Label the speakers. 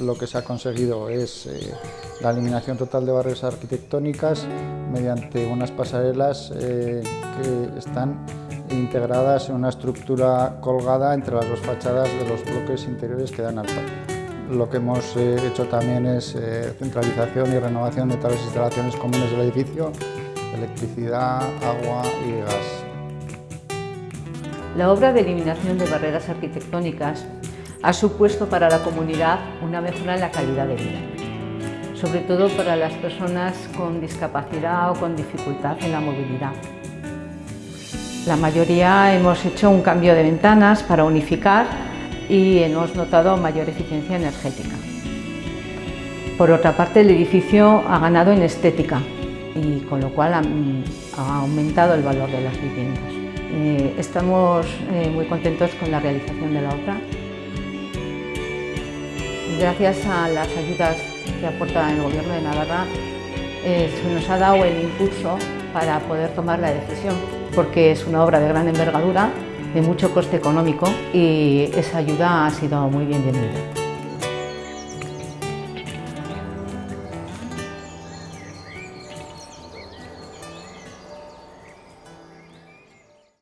Speaker 1: lo que se ha conseguido es eh, la eliminación total de barreras arquitectónicas mediante unas pasarelas eh, que están integradas en una estructura colgada entre las dos fachadas de los bloques interiores que dan al patio. Lo que hemos eh, hecho también es centralización y renovación de todas las instalaciones comunes del edificio, electricidad, agua y gas.
Speaker 2: La obra de eliminación de barreras arquitectónicas ha supuesto para la comunidad una mejora en la calidad de vida, sobre todo para las personas con discapacidad o con dificultad en la movilidad. La mayoría hemos hecho un cambio de ventanas para unificar y hemos notado mayor eficiencia energética. Por otra parte, el edificio ha ganado en estética y con lo cual ha, aumentado el valor de las viviendas. Eh, estamos eh, muy contentos con la realización de la obra Gracias a las ayudas que aporta el Gobierno de Navarra, eh, se nos ha dado el impulso para poder tomar la decisión, porque es una obra de gran envergadura, de mucho coste económico y esa ayuda ha sido muy bienvenida.